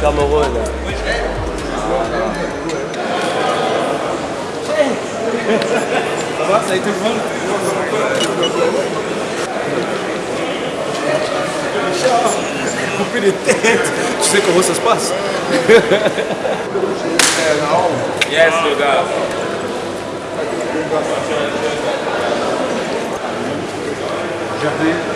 Cameroun. Ça va, ça a été bon Couper les têtes, tu sais comment ça se passe Yes, le gars. Jardin.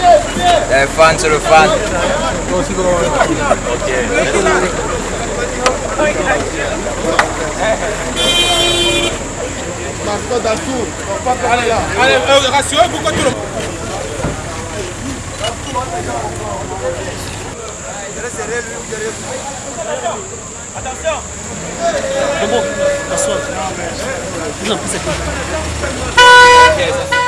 Eh, fan, sono fan. Ma ascolta su, non fa parlare là. Allora, ragazzi, ora pourquoi tu lo... Attention C'est bon, t'assois. Non, non c'est quoi Ok, ça fait.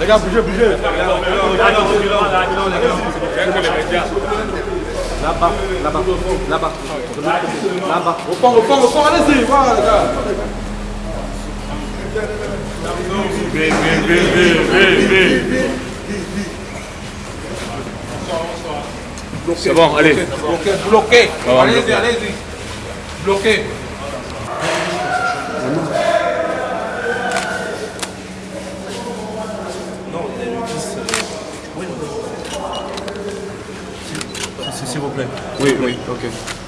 Les gars, bougez, bougez. Là-bas, là-bas, là-bas, là-bas. Au fond, au fond, allez-y, voilà les gars. C'est bon, allez. Bloqué, bloqué. Allez-y, allez-y. Bloqué. s'il vous plaît. Oui, oui, ok.